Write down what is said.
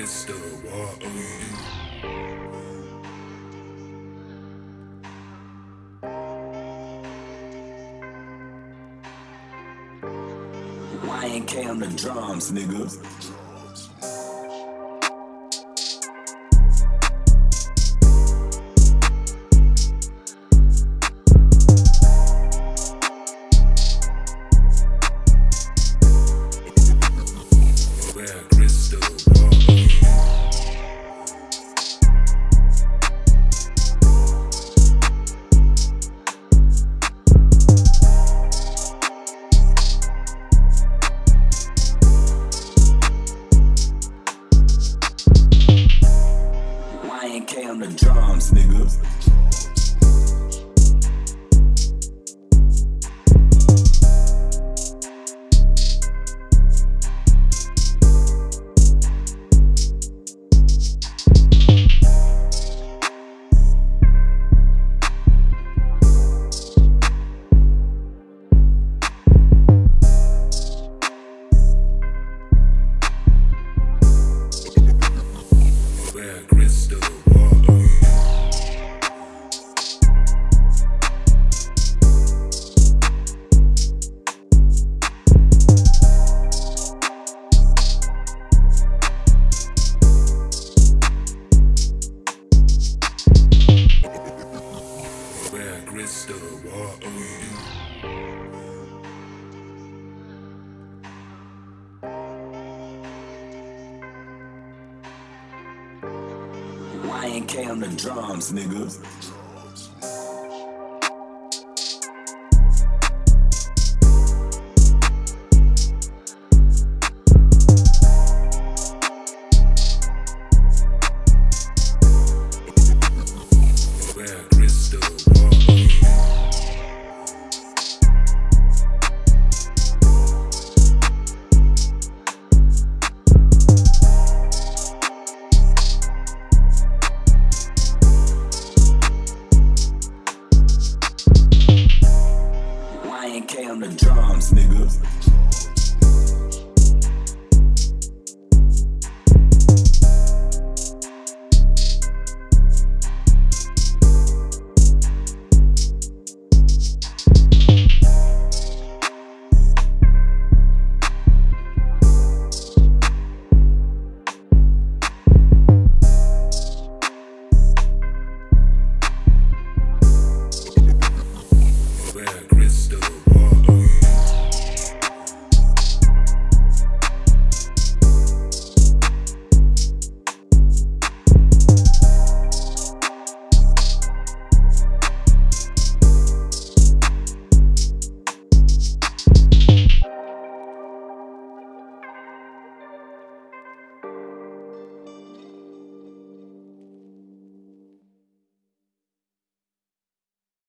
crystal water. YNK on the drums, nigga. Nigga. Crystal water. YNK on the drums, nigga. On the drums, nigga.